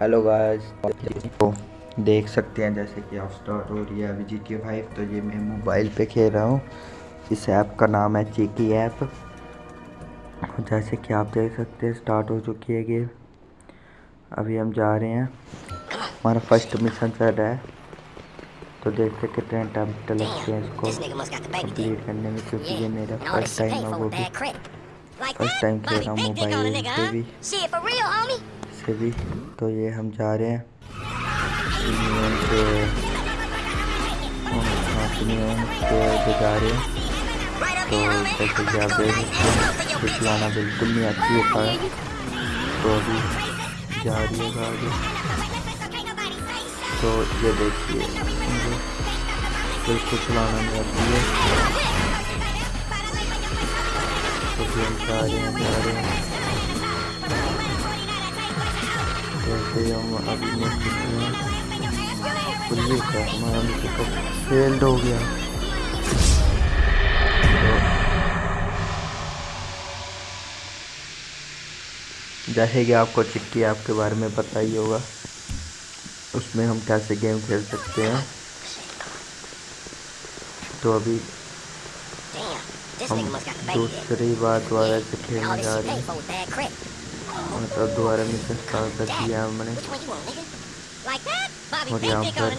Hello guys तो देख सकते हैं जैसे कि आप स्टार्ट हो रही है अभी जी टी फाइव तो ये मैं मोबाइल पे खेल रहा हूँ। इस ऐप का नाम है चीकी ऐप जैसे कि आप देख सकते हैं स्टार्ट हो चुकी है गेम अभी हम जा रहे हैं। हमारा फ़र्स्ट मिशन चल रहा है। तो देखते कितने अटैम्प्ट लगते हैं इसको। कंप्लीट करने में, क्योंकि ये मेरा फ़र्स्ट टाइम है वो भी। फ़र्स्ट टाइम खेल रहा हूँ मोबाइल पे भी। से भी तो ये हम जा रहे हैं। के जा रहे हैं तो जैसे चलाना बिल्कुल नहीं आती है तो अभी जा रही है गाड़ी तो ये देखिए बिल्कुल चलाना नहीं आती है तो फिर जा रहे हैं जा रहे हैं हम अभी हमारा फेल्ड हो गया जैसे कि आपको चिट्ठी आपके बारे में पता ही होगा उसमें हम कैसे गेम खेल सकते हैं। तो अभी हम दूसरी बार दोबारा से खेलने जा रहे हैं। मतलब दोबारा मिशन स्टार्ट कर दिया हमने। और यहाँ पर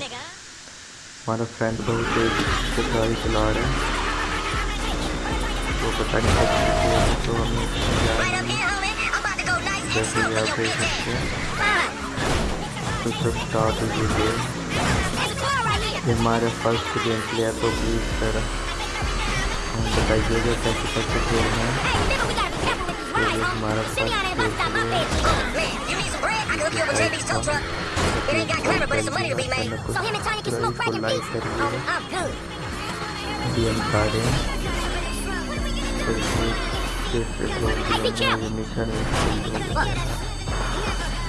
हमारा फ्रेंड बहुत तेज गाड़ी चला रहा है। तो पता नहीं कैसे तो हमें जैसे कि आप देख सकते हैं तो सब स्टार्ट हो चुके ये हमारा फ़र्स्ट गेम प्ले है तो प्लीज़ सर बताइएगा कैसे कैसे खेलना है। हमारा मिशन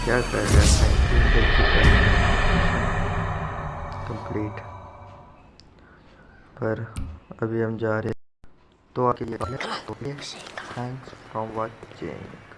क्या। कर रहा है? कंप्लीट पर अभी हम जा रहे हैं। तो आके ये Thanks for watching.